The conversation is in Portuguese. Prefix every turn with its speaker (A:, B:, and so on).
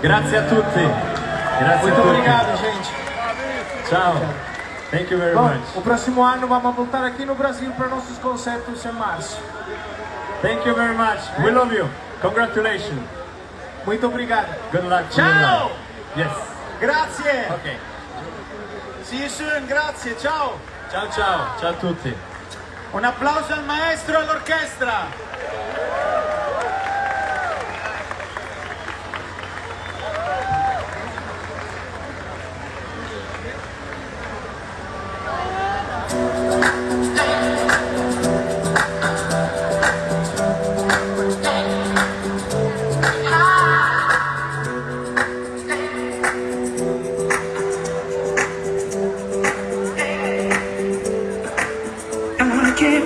A: Grazie a tutti. Grazie
B: Muito
A: a tutti.
B: obrigado, gente.
A: Tchau. Thank you very
B: Bom,
A: much.
B: O próximo ano vamos voltar aqui no Brasil para nossos concertos em março.
A: Thank you very much. É. We love you. Congratulations.
B: Muito obrigado.
A: Good luck. Tchau. Yes.
C: Grazie.
A: Ok.
C: See you soon, grazie, ciao.
A: Ciao ciao, ciao a tutti.
C: Un applauso al maestro e all'orchestra. Thank can't